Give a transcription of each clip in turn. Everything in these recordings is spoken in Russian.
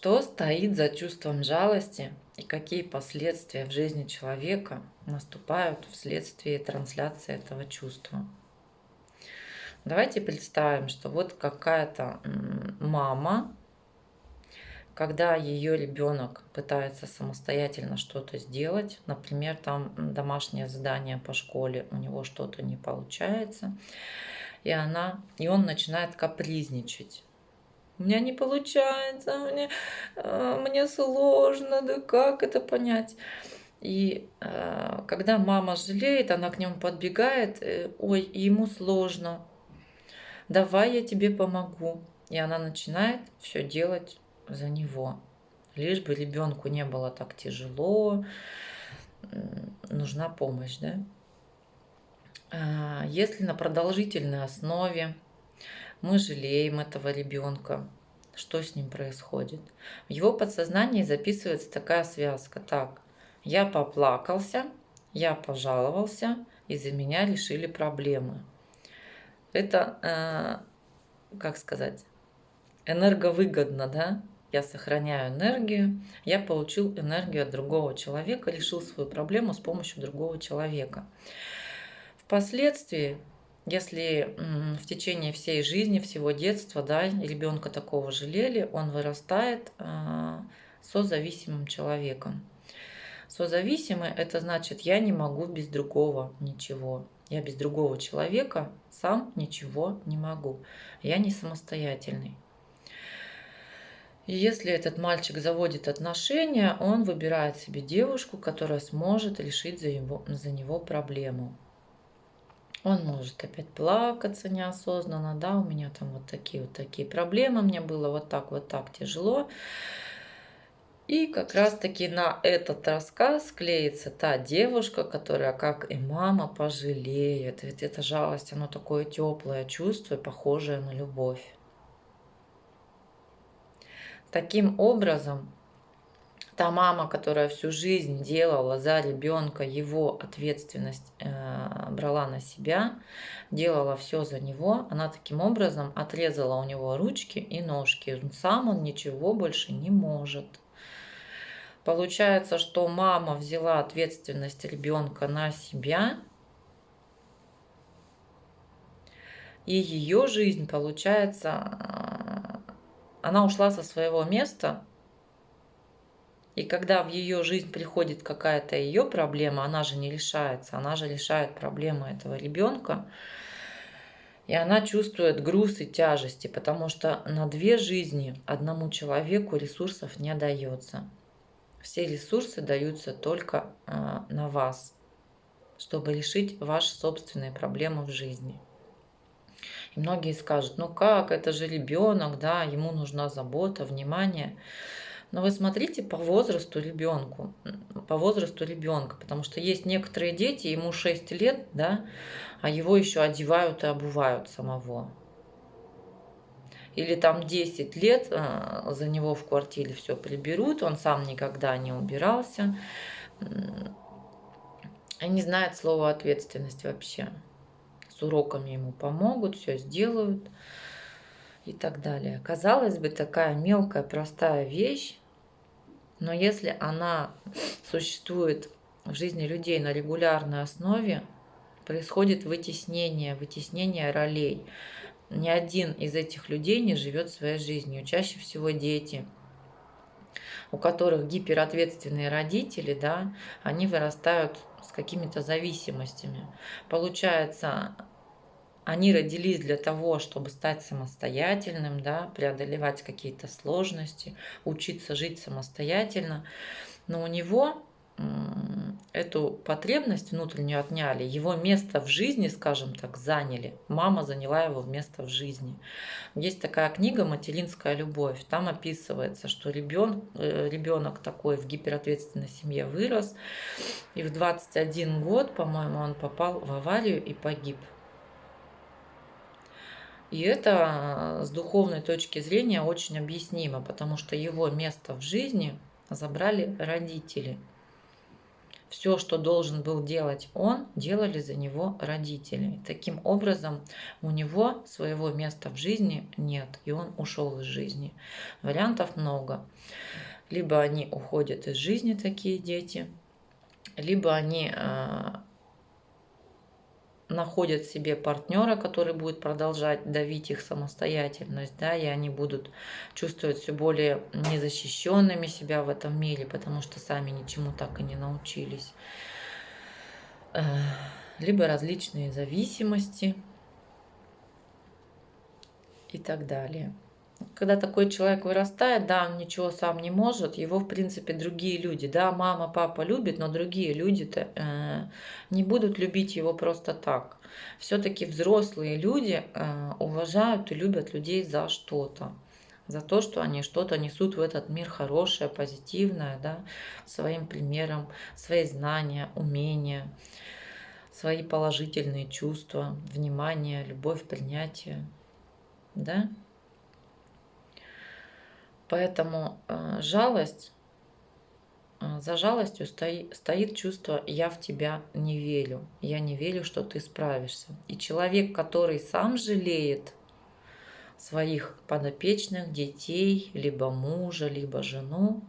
Что стоит за чувством жалости и какие последствия в жизни человека наступают вследствие трансляции этого чувства? Давайте представим, что вот какая-то мама, когда ее ребенок пытается самостоятельно что-то сделать, например, там домашнее задание по школе, у него что-то не получается, и она, и он начинает капризничать у меня не получается, мне, а, мне сложно, да как это понять? И э, когда мама жалеет, она к нему подбегает, э, ой, ему сложно, давай я тебе помогу. И она начинает все делать за него. Лишь бы ребенку не было так тяжело, нужна помощь, да? А, если на продолжительной основе мы жалеем этого ребенка, что с ним происходит. В его подсознании записывается такая связка. Так, я поплакался, я пожаловался, из-за меня решили проблемы. Это, э, как сказать, энерговыгодно, да? Я сохраняю энергию, я получил энергию от другого человека, решил свою проблему с помощью другого человека. Впоследствии если в течение всей жизни, всего детства, да, ребенка такого жалели, он вырастает а, созависимым человеком. Созависимый – это значит, я не могу без другого ничего. Я без другого человека сам ничего не могу. Я не самостоятельный. Если этот мальчик заводит отношения, он выбирает себе девушку, которая сможет решить за, его, за него проблему. Он может опять плакаться неосознанно, да, у меня там вот такие вот такие проблемы, мне было вот так вот так тяжело. И как раз-таки на этот рассказ клеится та девушка, которая, как и мама, пожалеет. Ведь эта жалость, оно такое теплое чувство, похожее на любовь. Таким образом, та мама, которая всю жизнь делала за ребенка, его ответственность э, брала на себя, делала все за него, она таким образом отрезала у него ручки и ножки. Сам он ничего больше не может. Получается, что мама взяла ответственность ребенка на себя, и ее жизнь, получается, э, она ушла со своего места, и когда в ее жизнь приходит какая-то ее проблема, она же не решается, она же решает проблему этого ребенка, и она чувствует груз и тяжести, потому что на две жизни одному человеку ресурсов не дается. Все ресурсы даются только а, на вас, чтобы решить ваши собственные проблемы в жизни. И многие скажут, ну как, это же ребенок, да, ему нужна забота, внимание. Но вы смотрите по возрасту ребенку, по возрасту ребенка, потому что есть некоторые дети, ему 6 лет, да, а его еще одевают и обувают самого. Или там 10 лет а, за него в квартире все приберут, он сам никогда не убирался. И не знает слова ответственность вообще. С уроками ему помогут, все сделают и так далее. Казалось бы, такая мелкая, простая вещь, но если она существует в жизни людей на регулярной основе, происходит вытеснение, вытеснение ролей. Ни один из этих людей не живет своей жизнью. Чаще всего дети, у которых гиперответственные родители, да, они вырастают с какими-то зависимостями. Получается, они родились для того, чтобы стать самостоятельным, да, преодолевать какие-то сложности, учиться жить самостоятельно. Но у него эту потребность внутреннюю отняли, его место в жизни, скажем так, заняли. Мама заняла его место в жизни. Есть такая книга «Материнская любовь». Там описывается, что ребенок, э, ребенок такой в гиперответственной семье вырос, и в 21 год, по-моему, он попал в аварию и погиб. И это с духовной точки зрения очень объяснимо, потому что его место в жизни забрали родители. все, что должен был делать он, делали за него родители. Таким образом, у него своего места в жизни нет, и он ушел из жизни. Вариантов много. Либо они уходят из жизни, такие дети, либо они а, находят себе партнера, который будет продолжать давить их самостоятельность, да, и они будут чувствовать все более незащищенными себя в этом мире, потому что сами ничему так и не научились. Э, либо различные зависимости и так далее когда такой человек вырастает, да, он ничего сам не может, его, в принципе, другие люди, да, мама, папа любят, но другие люди-то э, не будут любить его просто так. Все-таки взрослые люди э, уважают и любят людей за что-то за то, что они что-то несут в этот мир хорошее, позитивное, да, своим примером, свои знания, умения, свои положительные чувства, внимание, любовь, принятие, да. Поэтому э, жалость, э, за жалостью стоит, стоит чувство «я в тебя не верю», «я не верю, что ты справишься». И человек, который сам жалеет своих подопечных, детей, либо мужа, либо жену,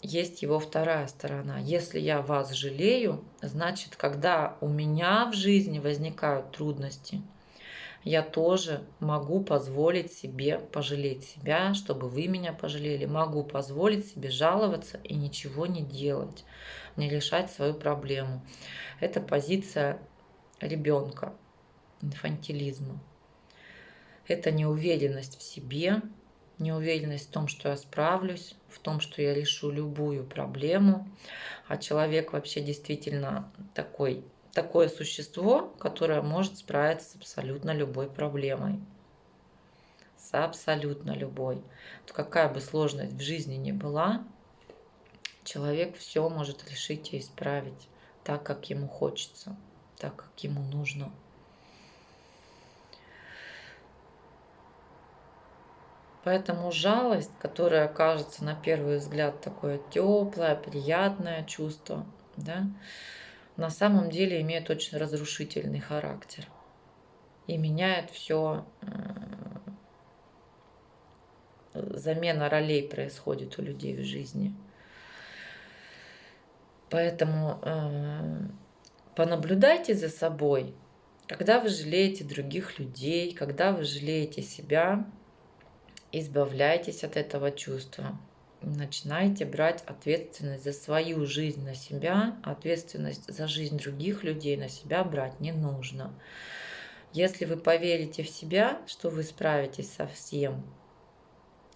есть его вторая сторона. Если я вас жалею, значит, когда у меня в жизни возникают трудности – я тоже могу позволить себе пожалеть себя, чтобы вы меня пожалели. Могу позволить себе жаловаться и ничего не делать, не решать свою проблему. Это позиция ребенка, инфантилизма. Это неуверенность в себе, неуверенность в том, что я справлюсь, в том, что я решу любую проблему. А человек вообще действительно такой такое существо, которое может справиться с абсолютно любой проблемой. С абсолютно любой. То какая бы сложность в жизни ни была, человек все может решить и исправить так, как ему хочется, так, как ему нужно. Поэтому жалость, которая кажется на первый взгляд такое теплое, приятное чувство, да, на самом деле имеет очень разрушительный характер и меняет все. Замена ролей происходит у людей в жизни. Поэтому э, понаблюдайте за собой, когда вы жалеете других людей, когда вы жалеете себя, избавляйтесь от этого чувства начинайте брать ответственность за свою жизнь на себя, ответственность за жизнь других людей на себя брать не нужно. Если вы поверите в себя, что вы справитесь со всем,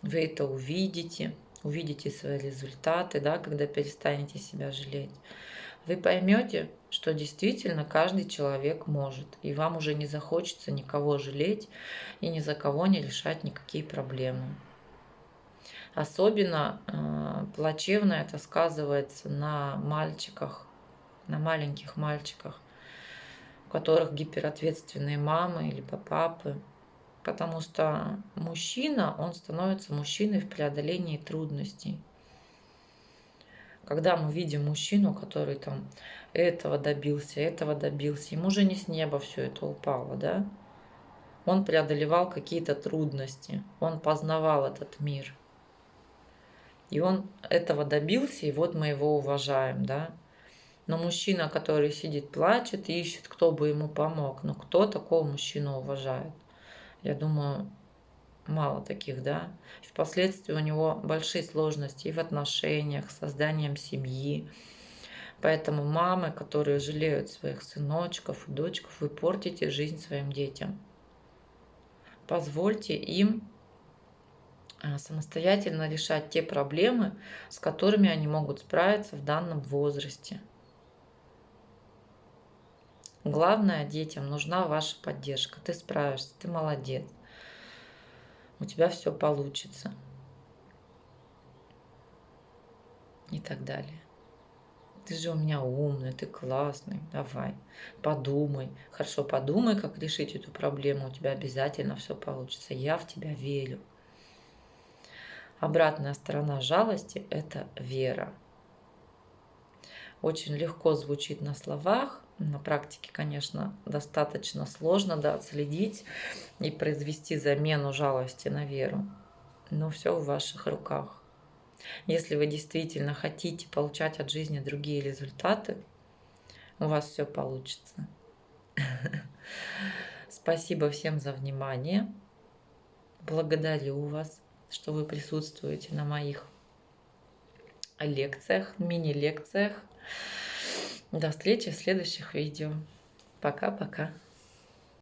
вы это увидите, увидите свои результаты, да, когда перестанете себя жалеть. Вы поймете, что действительно каждый человек может, и вам уже не захочется никого жалеть и ни за кого не решать никакие проблемы. Особенно э, плачевно это сказывается на мальчиках, на маленьких мальчиках, у которых гиперответственные мамы либо папы. Потому что мужчина, он становится мужчиной в преодолении трудностей. Когда мы видим мужчину, который там этого добился, этого добился, ему же не с неба все это упало, да? Он преодолевал какие-то трудности, он познавал этот мир – и он этого добился, и вот мы его уважаем, да. Но мужчина, который сидит, плачет, ищет, кто бы ему помог. Но кто такого мужчину уважает? Я думаю, мало таких, да. Впоследствии у него большие сложности и в отношениях, с созданием семьи. Поэтому мамы, которые жалеют своих сыночков и дочков, вы портите жизнь своим детям. Позвольте им самостоятельно решать те проблемы, с которыми они могут справиться в данном возрасте. Главное, детям нужна ваша поддержка. Ты справишься, ты молодец. У тебя все получится. И так далее. Ты же у меня умный, ты классный. Давай, подумай. Хорошо, подумай, как решить эту проблему. У тебя обязательно все получится. Я в тебя верю. Обратная сторона жалости – это вера. очень легко звучит на словах. На практике, конечно, достаточно сложно да, отследить и произвести замену жалости на веру. Но все в ваших руках. Если вы действительно хотите получать от жизни другие результаты, у вас все получится. Спасибо всем за внимание. Благодарю вас, что вы присутствуете на моих лекциях, мини-лекциях. До встречи в следующих видео. Пока-пока.